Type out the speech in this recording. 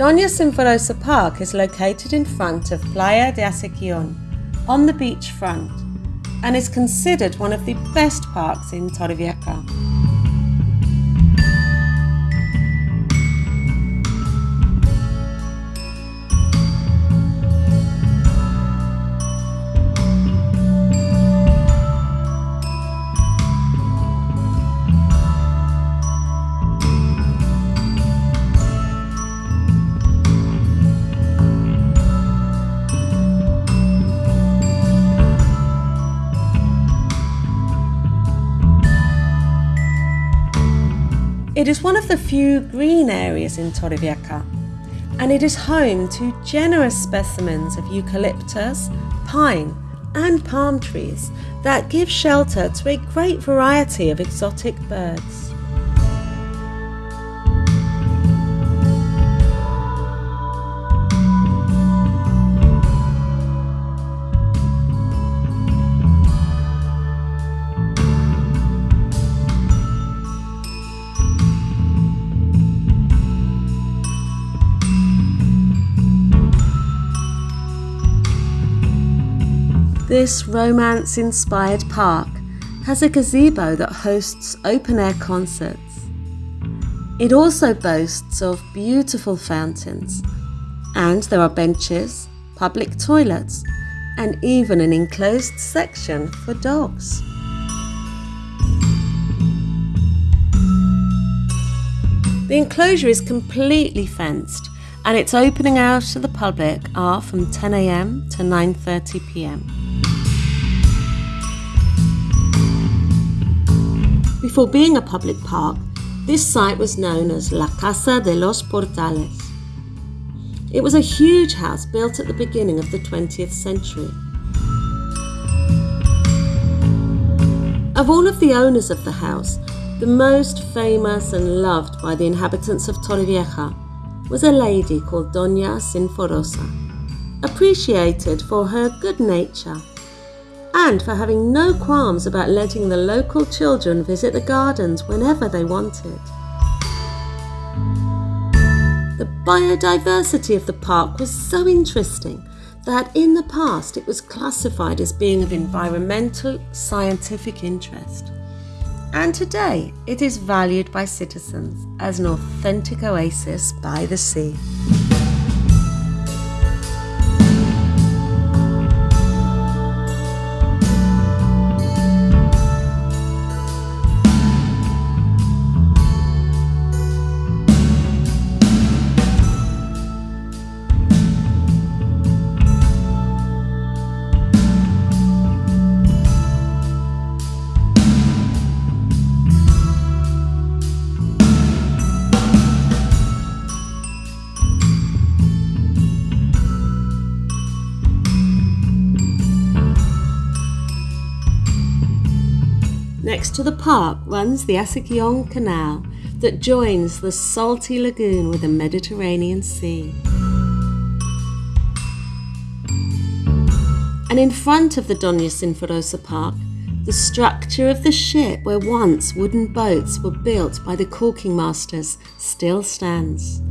Doña Sinforosa Park is located in front of Playa de Acequión, on the beachfront, and is considered one of the best parks in Torrevieja. It is one of the few green areas in Torrevieja, and it is home to generous specimens of eucalyptus, pine, and palm trees that give shelter to a great variety of exotic birds. This romance inspired park has a gazebo that hosts open air concerts. It also boasts of beautiful fountains, and there are benches, public toilets, and even an enclosed section for dogs. The enclosure is completely fenced and its opening hours to the public are from 10am to 9.30pm. Before being a public park, this site was known as La Casa de los Portales. It was a huge house built at the beginning of the 20th century. Of all of the owners of the house, the most famous and loved by the inhabitants of Torrevieja was a lady called Doña Sinforosa, appreciated for her good nature and for having no qualms about letting the local children visit the gardens whenever they wanted. The biodiversity of the park was so interesting that in the past it was classified as being of environmental scientific interest. And today it is valued by citizens as an authentic oasis by the sea. Next to the park runs the Acequión Canal that joins the salty lagoon with the Mediterranean Sea. And in front of the Doña Sinforosa Park, the structure of the ship where once wooden boats were built by the caulking masters still stands.